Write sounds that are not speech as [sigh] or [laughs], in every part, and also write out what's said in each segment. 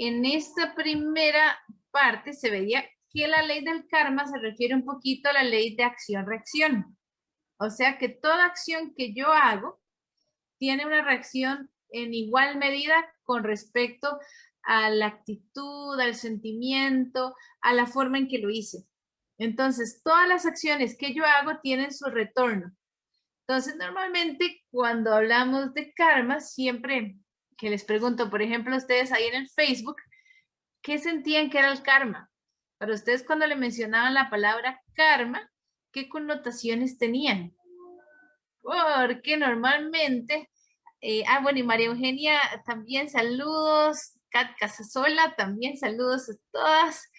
en esta primera parte se veía que la ley del karma se refiere un poquito a la ley de acción-reacción. O sea que toda acción que yo hago tiene una reacción en igual medida con respecto a la actitud, al sentimiento, a la forma en que lo hice. Entonces, todas las acciones que yo hago tienen su retorno. Entonces, normalmente cuando hablamos de karma, siempre que les pregunto, por ejemplo, ustedes ahí en el Facebook, ¿qué sentían que era el karma? Para ustedes cuando le mencionaban la palabra karma, ¿qué connotaciones tenían? Porque normalmente, eh, ah, bueno, y María Eugenia también saludos, Kat Casasola también saludos a todas.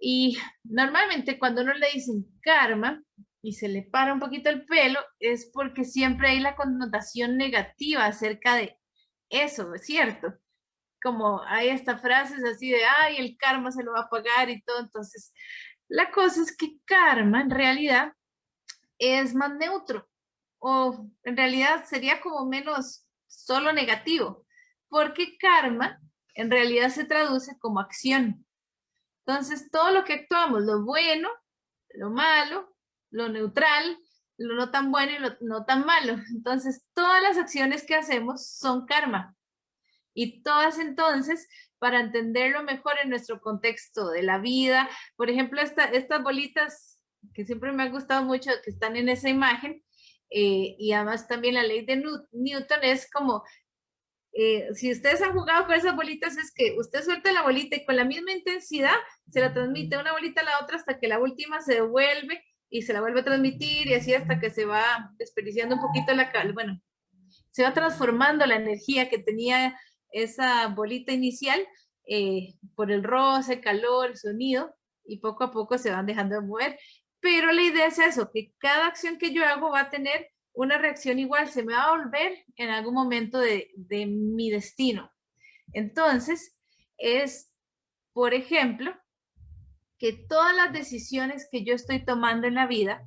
Y normalmente cuando uno le dicen karma y se le para un poquito el pelo, es porque siempre hay la connotación negativa acerca de eso, ¿es cierto? como hay estas frases así de, ay, el karma se lo va a pagar y todo. Entonces, la cosa es que karma en realidad es más neutro o en realidad sería como menos solo negativo, porque karma en realidad se traduce como acción. Entonces, todo lo que actuamos, lo bueno, lo malo, lo neutral, lo no tan bueno y lo no tan malo. Entonces, todas las acciones que hacemos son karma. Y todas entonces, para entenderlo mejor en nuestro contexto de la vida, por ejemplo, estas bolitas que siempre me han gustado mucho, que están en esa imagen, eh, y además también la ley de Newton es como, eh, si ustedes han jugado con esas bolitas, es que usted suelta la bolita y con la misma intensidad se la transmite una bolita a la otra hasta que la última se devuelve y se la vuelve a transmitir y así hasta que se va desperdiciando un poquito la, bueno, se va transformando la energía que tenía esa bolita inicial eh, por el roce, calor, el sonido, y poco a poco se van dejando de mover. Pero la idea es eso, que cada acción que yo hago va a tener una reacción igual, se me va a volver en algún momento de, de mi destino. Entonces, es, por ejemplo, que todas las decisiones que yo estoy tomando en la vida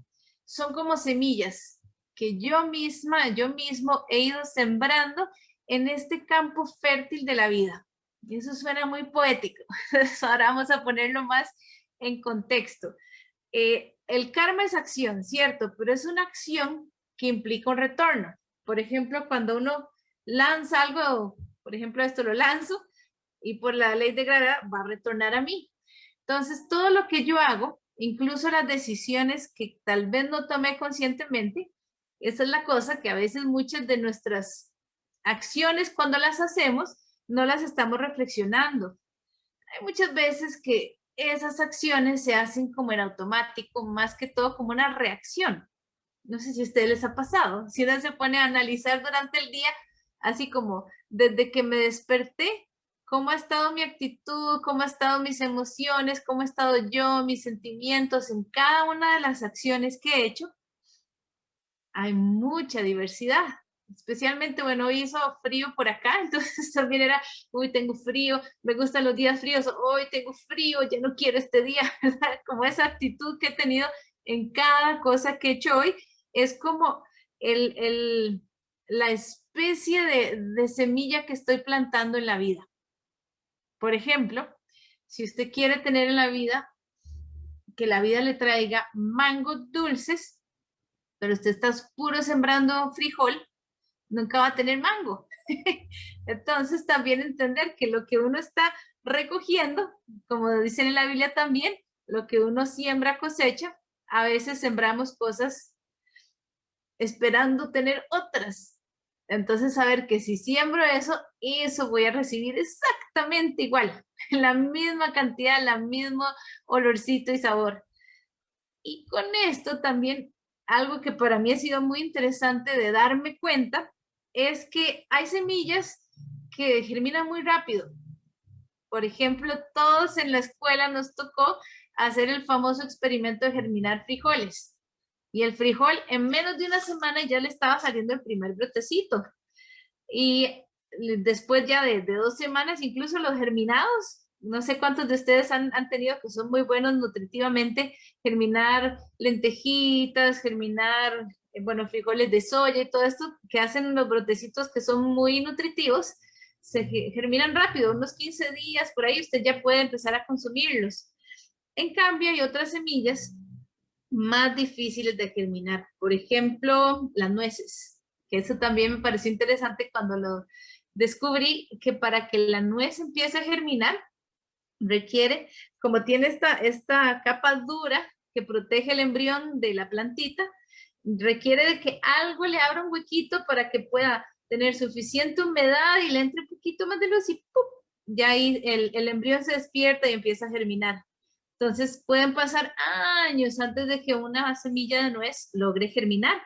son como semillas que yo misma, yo mismo he ido sembrando en este campo fértil de la vida. Y eso suena muy poético. [laughs] ahora vamos a ponerlo más en contexto. Eh, el karma es acción, ¿cierto? Pero es una acción que implica un retorno. Por ejemplo, cuando uno lanza algo, por ejemplo, esto lo lanzo y por la ley de gravedad va a retornar a mí. Entonces, todo lo que yo hago, incluso las decisiones que tal vez no tomé conscientemente, esa es la cosa que a veces muchas de nuestras acciones cuando las hacemos no las estamos reflexionando. Hay muchas veces que esas acciones se hacen como en automático, más que todo como una reacción. No sé si a ustedes les ha pasado. Si uno se pone a analizar durante el día, así como desde que me desperté, cómo ha estado mi actitud, cómo ha estado mis emociones, cómo ha estado yo, mis sentimientos en cada una de las acciones que he hecho, hay mucha diversidad. Especialmente, bueno, hoy hizo frío por acá, [laughs] entonces también era, uy, tengo frío, me gustan los días fríos, hoy tengo frío, ya no quiero este día, [laughs] Como esa actitud que he tenido en cada cosa que he hecho hoy, es como el, el, la especie de, de semilla que estoy plantando en la vida. Por ejemplo, si usted quiere tener en la vida, que la vida le traiga mangos dulces, pero usted está puro sembrando frijol, nunca va a tener mango. [laughs] Entonces también entender que lo que uno está recogiendo, como dicen en la Biblia también, lo que uno siembra cosecha, a veces sembramos cosas esperando tener otras. Entonces saber que si siembro eso, eso voy a recibir exactamente igual, [laughs] la misma cantidad, la mismo olorcito y sabor. Y con esto también algo que para mí ha sido muy interesante de darme cuenta es que hay semillas que germinan muy rápido. Por ejemplo, todos en la escuela nos tocó hacer el famoso experimento de germinar frijoles. Y el frijol en menos de una semana ya le estaba saliendo el primer brotecito. Y después ya de, dos semanas, incluso los germinados, no sé cuántos de ustedes han, han, tenido que son muy buenos nutritivamente, germinar lentejitas, germinar eh, bueno, frijoles de soya y todo esto que hacen los brotecitos que son muy nutritivos, se germinan rápido, unos 15 días por ahí usted ya puede empezar a consumirlos. En cambio, hay otras semillas más difíciles de germinar. Por ejemplo, las nueces, que eso también me pareció interesante cuando lo descubrí, que para que la nuez empiece a germinar, requiere, como tiene esta, esta capa dura que protege el embrión de la plantita, requiere de que algo le abra un huequito para que pueda tener suficiente humedad y le entre un poquito más de luz y ¡pum! ya ahí el, el embrión se despierta y empieza a germinar. Entonces pueden pasar años antes de que una semilla de nuez logre germinar.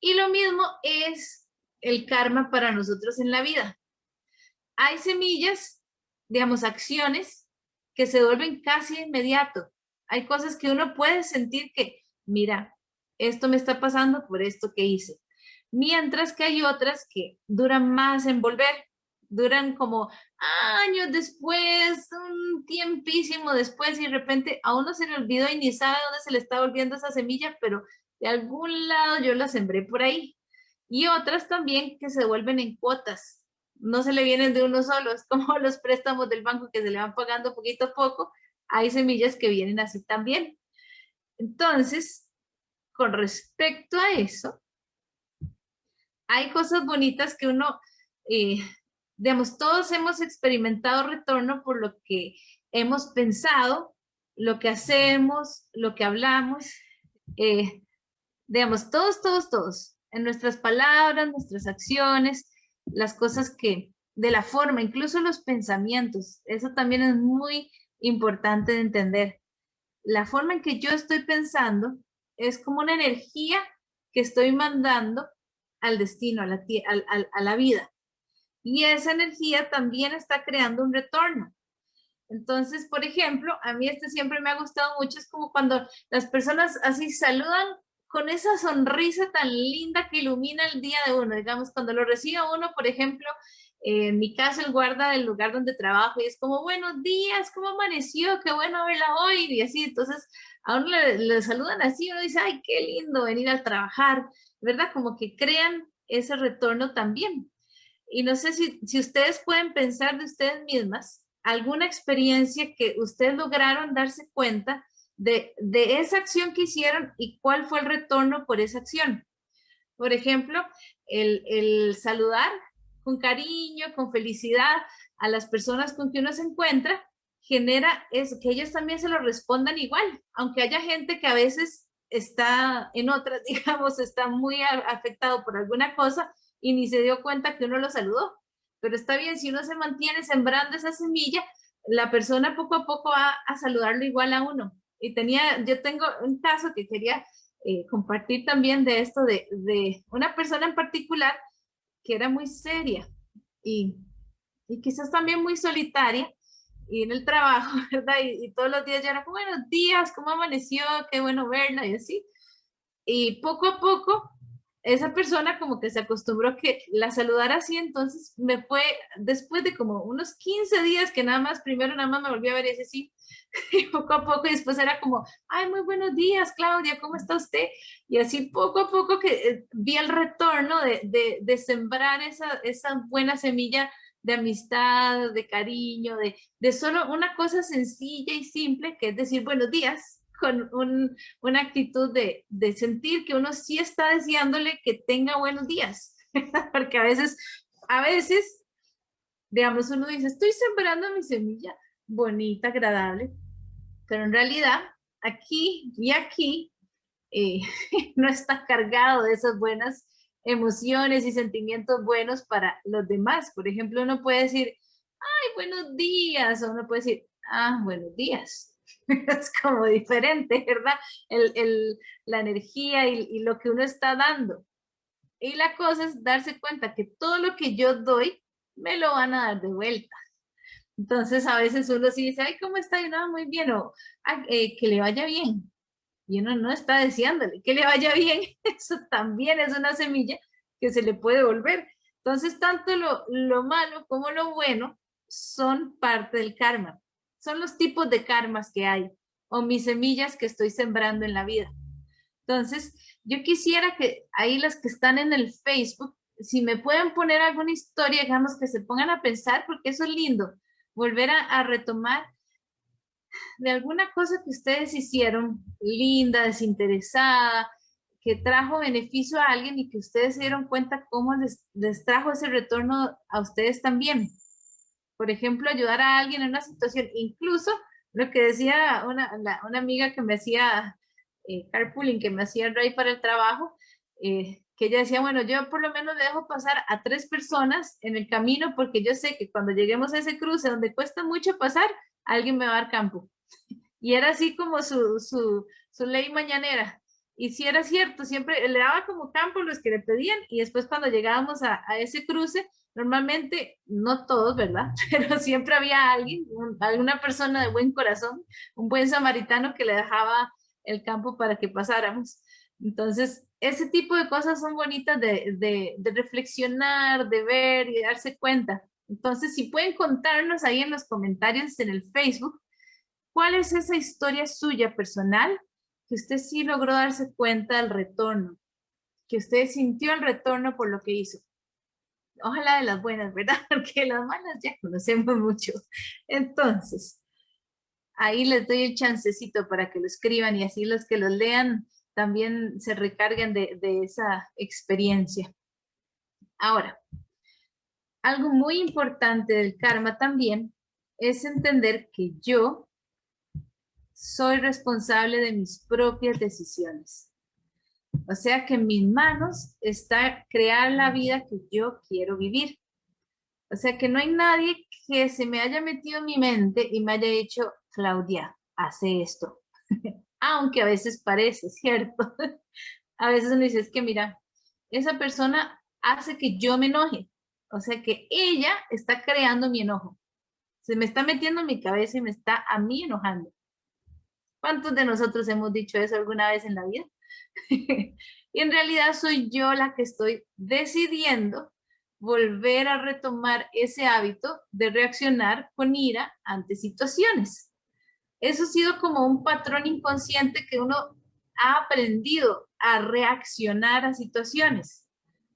Y lo mismo es el karma para nosotros en la vida. Hay semillas, digamos, acciones que se vuelven casi inmediato. Hay cosas que uno puede sentir que, mira, esto me está pasando por esto que hice. Mientras que hay otras que duran más en volver, duran como años después, un tiempísimo después y de repente a uno se le olvidó y ni sabe dónde se le está volviendo esa semilla, pero de algún lado yo la sembré por ahí. Y otras también que se vuelven en cuotas, no se le vienen de uno solo, es como [laughs] los préstamos del banco que se le van pagando poquito a poco, hay semillas que vienen así también. Entonces, con respecto a eso, hay cosas bonitas que uno, eh, digamos, todos hemos experimentado retorno por lo que hemos pensado, lo que hacemos, lo que hablamos, eh, digamos, todos, todos, todos, en nuestras palabras, nuestras acciones, las cosas que, de la forma, incluso los pensamientos, eso también es muy importante de entender. La forma en que yo estoy pensando es como una energía que estoy mandando al destino, a la, a, la vida. Y esa energía también está creando un retorno. Entonces, por ejemplo, a mí este siempre me ha gustado mucho, es como cuando las personas así saludan con esa sonrisa tan linda que ilumina el día de uno. Digamos, cuando lo recibe uno, por ejemplo, en mi caso, el guarda del lugar donde trabajo y es como, buenos días, ¿cómo amaneció? Qué bueno verla hoy. Y así, entonces, a uno le, saludan así, uno dice, ay, qué lindo venir a trabajar, ¿verdad? Como que crean ese retorno también. Y no sé si, si ustedes pueden pensar de ustedes mismas alguna experiencia que ustedes lograron darse cuenta de, de esa acción que hicieron y cuál fue el retorno por esa acción. Por ejemplo, el, el saludar con cariño, con felicidad a las personas con que uno se encuentra, genera es que ellos también se lo respondan igual, aunque haya gente que a veces está en otras, [laughs] digamos, está muy afectado por alguna cosa y ni se dio cuenta que uno lo saludó. Pero está bien, si uno se mantiene sembrando esa semilla, la persona poco a poco va a saludarlo igual a uno. Y tenía, yo tengo un caso que quería eh, compartir también de esto, de, de una persona en particular que era muy seria y, y quizás también muy solitaria y en el trabajo, [laughs] ¿verdad? Y, todos los días ya era buenos días, ¿cómo amaneció? Qué bueno verla y así. Y poco a poco, esa persona como que se acostumbró que la saludara así, entonces me fue, después de como unos 15 días que nada más, primero nada más me volví a ver y así, sí, [laughs] y poco a poco, y después era como, ay, muy buenos días, Claudia, ¿cómo está usted? Y así poco a poco que eh, vi el retorno de, de, de sembrar esa, esa buena semilla de amistad, de cariño, de, de solo una cosa sencilla y simple, que es decir buenos días, con un, una actitud de, de sentir que uno sí está deseándole que tenga buenos días, [laughs] porque a veces, a veces, digamos, uno dice, estoy sembrando mi semilla bonita, agradable, pero en realidad aquí y aquí eh, [laughs] no está cargado de esas buenas emociones y sentimientos buenos para los demás. Por ejemplo, uno puede decir, ay, buenos días, o uno puede decir, ah, buenos días. [laughs] es como diferente, ¿verdad? El, el, la energía y, y lo que uno está dando. Y la cosa es darse cuenta que todo lo que yo doy, me lo van a dar de vuelta. Entonces a veces uno sí dice, ay, ¿cómo está? Y no, muy bien, o eh, que le vaya bien. Y uno no está deseándole que le vaya bien. [laughs] Eso también es una semilla que se le puede volver. Entonces, tanto lo, lo malo como lo bueno son parte del karma. Son los tipos de karmas que hay o mis semillas que estoy sembrando en la vida. Entonces, yo quisiera que ahí las que están en el Facebook si me pueden poner alguna historia, digamos, que se pongan a pensar, porque eso es lindo, volver a, retomar de alguna cosa que ustedes hicieron, linda, desinteresada, que trajo beneficio a alguien y que ustedes se dieron cuenta cómo les, les trajo ese retorno a ustedes también. Por ejemplo, ayudar a alguien en una situación, incluso lo que decía una, una amiga que me hacía eh, carpooling, que me hacía rey para el trabajo, eh, que ella decía, bueno, yo por lo menos le dejo pasar a tres personas en el camino porque yo sé que cuando lleguemos a ese cruce donde cuesta mucho pasar, alguien me va a dar campo. [laughs] Y era así como su, su, su ley mañanera. Y si era cierto, siempre le daba como campo los que le pedían y después cuando llegábamos a ese cruce, normalmente, no todos, ¿verdad? [laughs] Pero siempre había alguien, alguna persona de buen corazón, un buen samaritano que le dejaba el campo para que pasáramos. Entonces, ese tipo de cosas son bonitas de, reflexionar, de ver y de darse cuenta. Entonces, si pueden contarnos ahí en los comentarios en el Facebook, ¿cuál es esa historia suya personal que usted sí logró darse cuenta del retorno? Que usted sintió el retorno por lo que hizo. Ojalá de las buenas, ¿verdad? [laughs] Porque las malas ya conocemos mucho. Entonces, ahí les doy el chancecito para que lo escriban y así los que lo lean también se recarguen de, esa experiencia. Ahora, algo muy importante del karma también es entender que yo soy responsable de mis propias decisiones. O sea que en mis manos está crear la vida que yo quiero vivir. O sea que no hay nadie que se me haya metido en mi mente y me haya dicho, Claudia, hace esto. [laughs] aunque a veces parece, ¿cierto? [laughs] a veces uno dice, es que mira, esa persona hace que yo me enoje. O sea que ella está creando mi enojo. Se me está metiendo en mi cabeza y me está a mí enojando. ¿Cuántos de nosotros hemos dicho eso alguna vez en la vida? [laughs] y en realidad soy yo la que estoy decidiendo volver a retomar ese hábito de reaccionar con ira ante situaciones. Eso ha sido como un patrón inconsciente que uno ha aprendido a reaccionar a situaciones.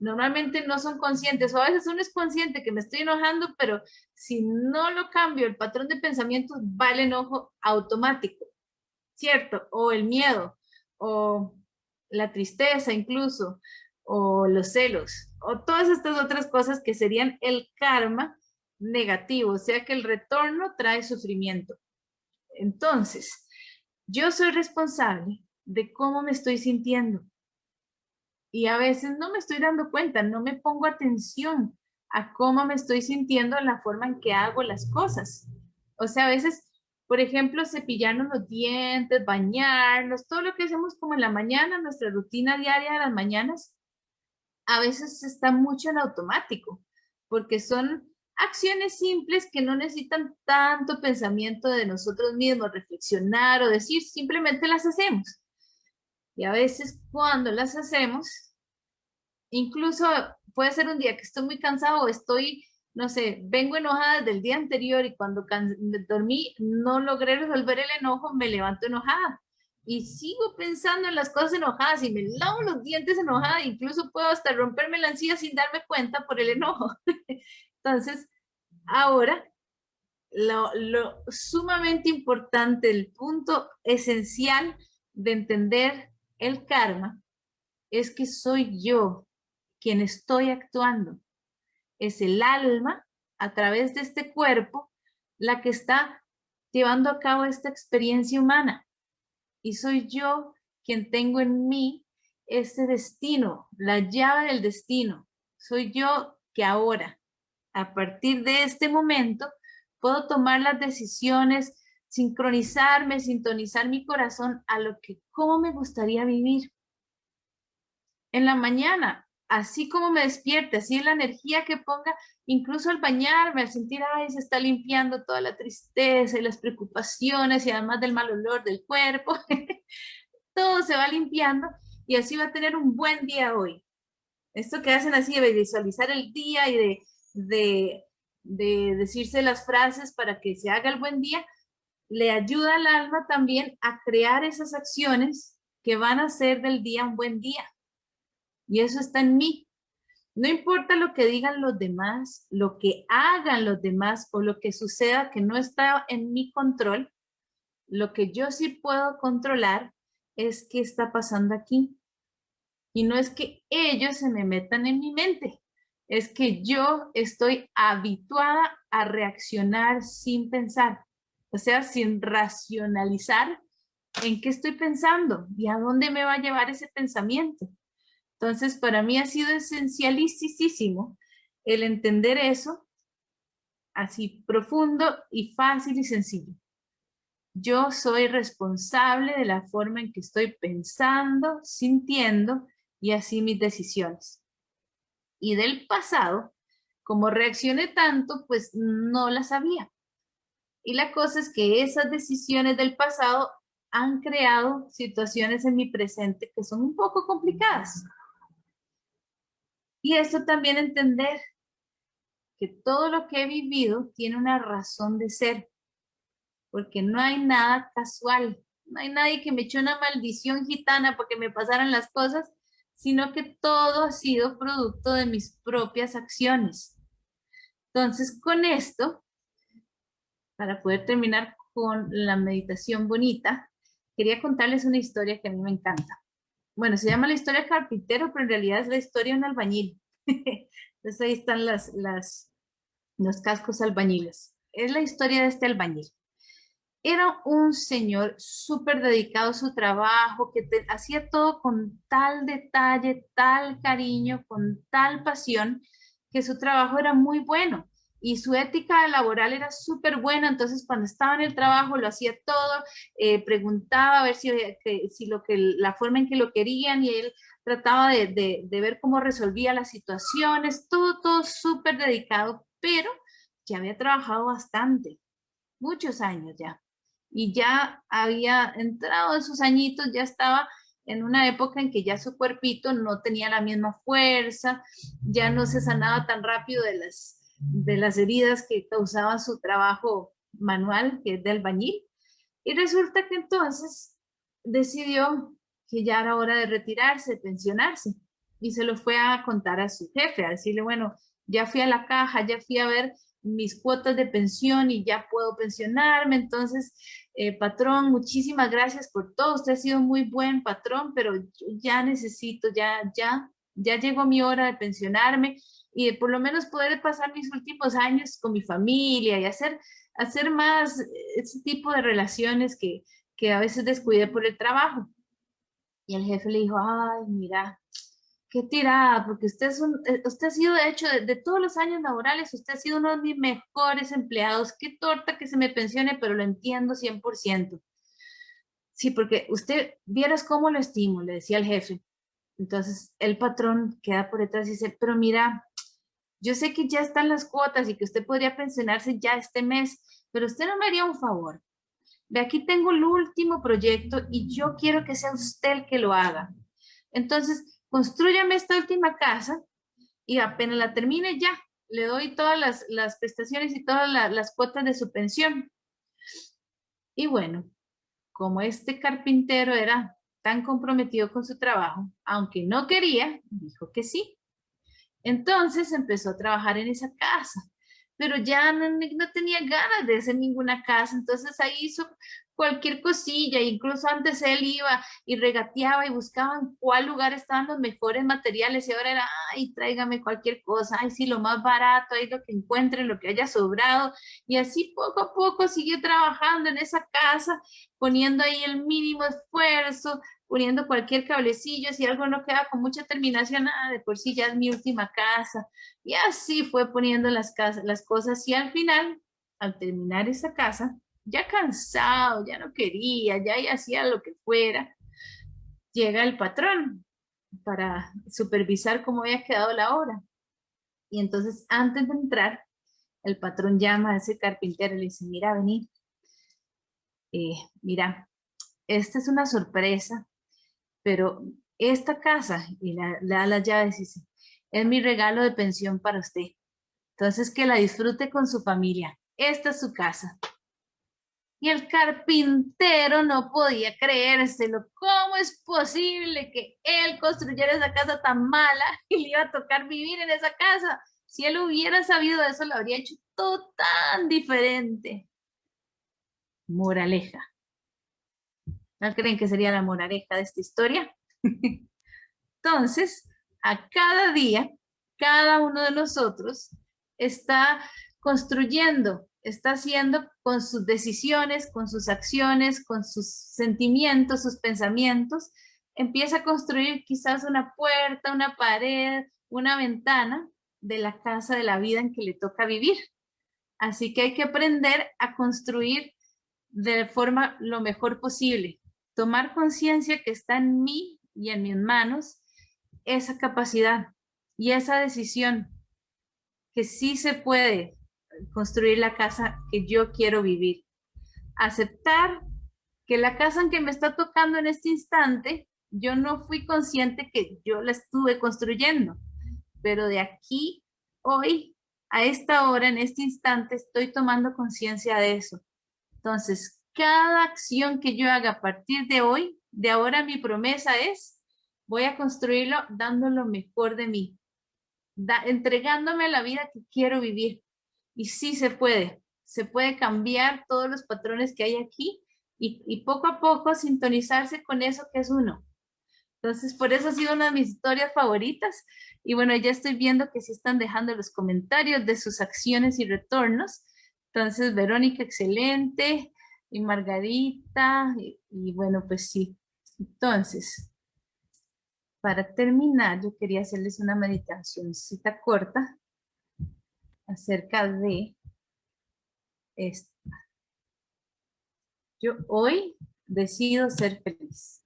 Normalmente no son conscientes, o a veces uno es consciente que me estoy enojando, pero si no lo cambio, el patrón de pensamiento va el enojo automático, ¿cierto? O el miedo, o la tristeza incluso, o los celos, o todas estas otras cosas que serían el karma negativo, o sea que el retorno trae sufrimiento. Entonces, yo soy responsable de cómo me estoy sintiendo. Y a veces no me estoy dando cuenta, no me pongo atención a cómo me estoy sintiendo en la forma en que hago las cosas. O sea, a veces, por ejemplo, cepillarnos los dientes, bañarnos, todo lo que hacemos como en la mañana, nuestra rutina diaria de las mañanas, a veces está mucho en automático, porque son acciones simples que no necesitan tanto pensamiento de nosotros mismos, reflexionar o decir, simplemente las hacemos. Y a veces cuando las hacemos, incluso puede ser un día que estoy muy cansado o estoy, no sé, vengo enojada del día anterior y cuando dormí no logré resolver el enojo, me levanto enojada. Y sigo pensando en las cosas enojadas y me lavo los dientes enojada, incluso puedo hasta romperme la encía sin darme cuenta por el enojo. [laughs] Entonces, ahora, lo, sumamente importante, el punto esencial de entender el karma es que soy yo quien estoy actuando. Es el alma a través de este cuerpo la que está llevando a cabo esta experiencia humana. Y soy yo quien tengo en mí este destino, la llave del destino. Soy yo que ahora a partir de este momento, puedo tomar las decisiones, sincronizarme, sintonizar mi corazón a lo que, cómo me gustaría vivir. En la mañana, así como me despierte, así la energía que ponga, incluso al bañarme, al sentir, ay, se está limpiando toda la tristeza y las preocupaciones y además del mal olor del cuerpo, [laughs] todo se va limpiando y así va a tener un buen día hoy. Esto que hacen así de visualizar el día y de de, decirse las frases para que se haga el buen día, le ayuda al alma también a crear esas acciones que van a hacer del día un buen día. Y eso está en mí. No importa lo que digan los demás, lo que hagan los demás o lo que suceda que no está en mi control, lo que yo sí puedo controlar es qué está pasando aquí. Y no es que ellos se me metan en mi mente, es que yo estoy habituada a reaccionar sin pensar, o sea, sin racionalizar en qué estoy pensando y a dónde me va a llevar ese pensamiento. Entonces, para mí ha sido esencialísimo el entender eso así profundo y fácil y sencillo. Yo soy responsable de la forma en que estoy pensando, sintiendo y así mis decisiones. Y del pasado, como reaccioné tanto, pues no las sabía. Y la cosa es que esas decisiones del pasado han creado situaciones en mi presente que son un poco complicadas. Y esto también entender que todo lo que he vivido tiene una razón de ser, porque no hay nada casual, no hay nadie que me echó una maldición gitana porque me pasaran las cosas, sino que todo ha sido producto de mis propias acciones. Entonces, con esto, para poder terminar con la meditación bonita, quería contarles una historia que a mí me encanta bueno, se llama la historia carpintero, pero en realidad es la historia de un albañil. [laughs] Entonces ahí están las, las, los cascos albañiles. Es la historia de este albañil. Era un señor súper dedicado a su trabajo, que hacía todo con tal detalle, tal cariño, con tal pasión, que su trabajo era muy bueno y su ética laboral era súper buena, entonces cuando estaba en el trabajo lo hacía todo, eh, preguntaba a ver si, lo que, la forma en que lo querían y él trataba de ver cómo resolvía las situaciones, todo, todo súper dedicado, pero ya había trabajado bastante, muchos años ya, y ya había entrado en sus añitos, ya estaba en una época en que ya su cuerpito no tenía la misma fuerza, ya no se sanaba tan rápido de las de las heridas que causaba su trabajo manual, que es de albañil. Y resulta que entonces decidió que ya era hora de retirarse, de pensionarse. Y se lo fue a contar a su jefe, a decirle, bueno, ya fui a la caja, ya fui a ver mis cuotas de pensión y ya puedo pensionarme. Entonces, eh, patrón, muchísimas gracias por todo. Usted ha sido muy buen patrón, pero ya necesito, ya, ya, ya llegó mi hora de pensionarme y por lo menos poder pasar mis últimos años con mi familia y hacer, hacer más ese tipo de relaciones que, que a veces descuidé por el trabajo. Y el jefe le dijo, ay, mira, qué tirada, porque usted, es eh, usted ha sido, de hecho, de, todos los años laborales, usted ha sido uno de mis mejores empleados. Qué torta que se me pensione, pero lo entiendo 100%. Sí, porque usted, vieras cómo lo estimo, le decía el jefe. Entonces, el patrón queda por detrás y dice, pero mira, yo sé que ya están las cuotas y que usted podría pensionarse ya este mes, pero usted no me haría un favor. De aquí tengo el último proyecto y yo quiero que sea usted el que lo haga. Entonces, construyame esta última casa y apenas la termine ya, le doy todas las, prestaciones y todas las cuotas de su pensión. Y bueno, como este carpintero era tan comprometido con su trabajo, aunque no quería, dijo que sí. Entonces empezó a trabajar en esa casa, pero ya no, tenía ganas de hacer ninguna casa, entonces ahí hizo cualquier cosilla, incluso antes él iba y regateaba y buscaba en cuál lugar estaban los mejores materiales y ahora era, ay, tráigame cualquier cosa, ay, sí, lo más barato, ahí lo que encuentre, lo que haya sobrado, y así poco a poco siguió trabajando en esa casa, poniendo ahí el mínimo esfuerzo, poniendo cualquier cablecillo, si algo no queda con mucha terminación, ah, de por sí ya es mi última casa. Y así fue poniendo las, casas, las cosas y al final, al terminar esa casa, ya cansado, ya no quería, ya hacía lo que fuera, llega el patrón para supervisar cómo había quedado la obra. Y entonces antes de entrar, el patrón llama a ese carpintero y le dice, mira, vení, eh, mira, esta es una sorpresa pero esta casa, y le da las llaves y dice, es mi regalo de pensión para usted. Entonces que la disfrute con su familia. Esta es su casa. Y el carpintero no podía creérselo. ¿Cómo es posible que él construyera esa casa tan mala [laughs] y le iba a tocar vivir en esa casa? Si él hubiera sabido eso, lo habría hecho todo tan diferente. Moraleja. ¿No creen que sería la moraleja de esta historia? [laughs] Entonces, a cada día, cada uno de nosotros está construyendo, está haciendo con sus decisiones, con sus acciones, con sus sentimientos, sus pensamientos, empieza a construir quizás una puerta, una pared, una ventana de la casa de la vida en que le toca vivir. Así que hay que aprender a construir de forma lo mejor posible. Tomar conciencia que está en mí y en mis manos esa capacidad y esa decisión que sí se puede construir la casa que yo quiero vivir. Aceptar que la casa en que me está tocando en este instante, yo no fui consciente que yo la estuve construyendo, pero de aquí, hoy, a esta hora, en este instante, estoy tomando conciencia de eso. Entonces, cada acción que yo haga a partir de hoy, de ahora mi promesa es, voy a construirlo dando lo mejor de mí, entregándome la vida que quiero vivir. Y sí se puede, se puede cambiar todos los patrones que hay aquí y, y poco a poco sintonizarse con eso que es uno. Entonces, por eso ha sido una de mis historias favoritas. Y bueno, ya estoy viendo que se están dejando los comentarios de sus acciones y retornos. Entonces, Verónica, excelente. Y Margarita, y, bueno, pues sí. Entonces, para terminar, yo quería hacerles una meditacióncita corta acerca de esta. Yo hoy decido ser feliz.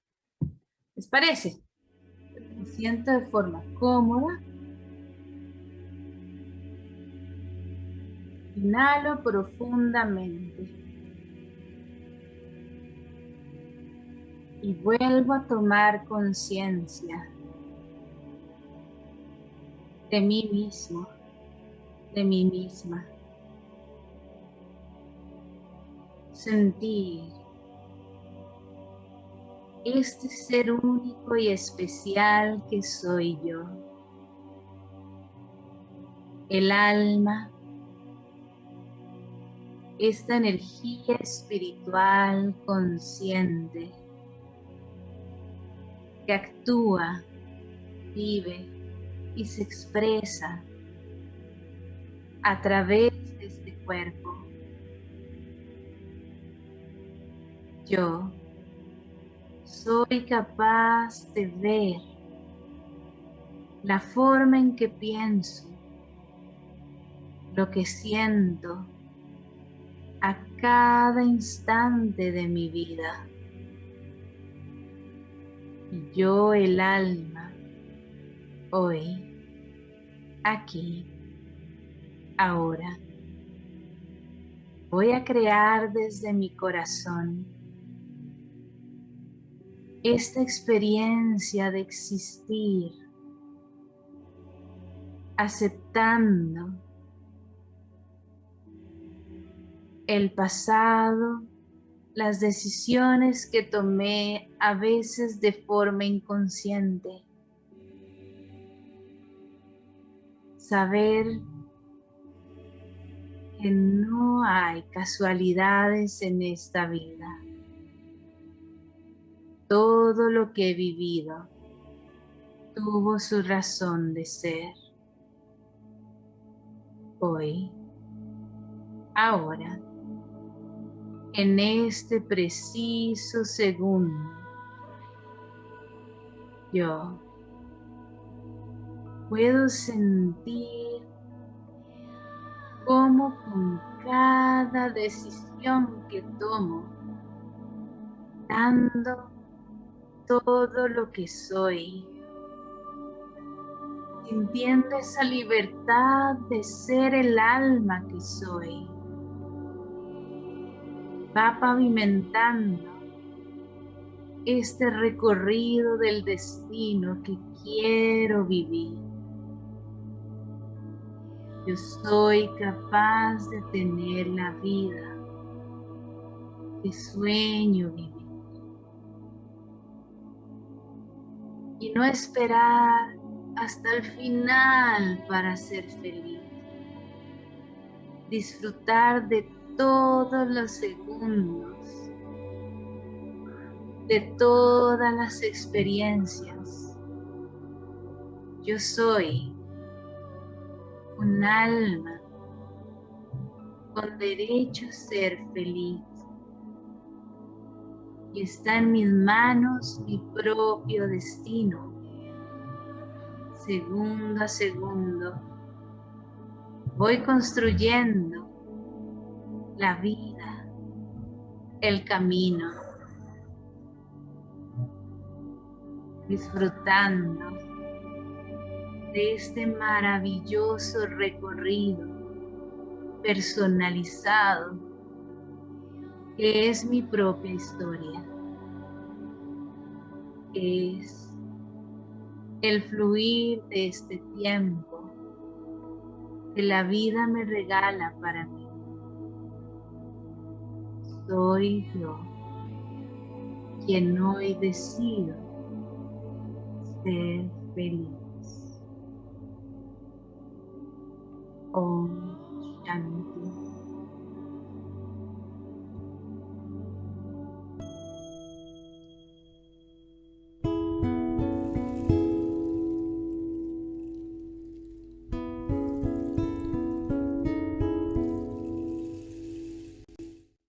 ¿Les parece? Me siento de forma cómoda. Inhalo profundamente. Y vuelvo a tomar conciencia de mí mismo de mí misma. Sentir este ser único y especial que soy yo. El alma, esta energía espiritual consciente que actúa, vive y se expresa a través de este cuerpo. Yo soy capaz de ver la forma en que pienso, lo que siento a cada instante de mi vida. Yo el alma, hoy, aquí, ahora. Voy a crear desde mi corazón esta experiencia de existir, aceptando el pasado, las decisiones que tomé a veces de forma inconsciente. Saber no hay casualidades en esta vida. Todo lo que he vivido tuvo su razón de ser. Hoy, ahora, en este preciso segundo, yo puedo sentir como con cada decisión que tomo, dando todo lo que soy, sintiendo esa libertad de ser el alma que soy, va pavimentando este recorrido del destino que quiero vivir. Yo soy capaz de tener la vida que sueño vivir. Y no esperar hasta el final para ser feliz. Disfrutar de todos los segundos, de todas las experiencias. Yo soy un alma con derecho a ser feliz. Y está en mis manos mi propio destino, segundo a segundo. Voy construyendo la vida, el camino, disfrutando de este maravilloso recorrido personalizado que es mi propia historia. Es el fluir de este tiempo que la vida me regala para mí. Soy yo quien hoy decido ser feliz. Om Shanti.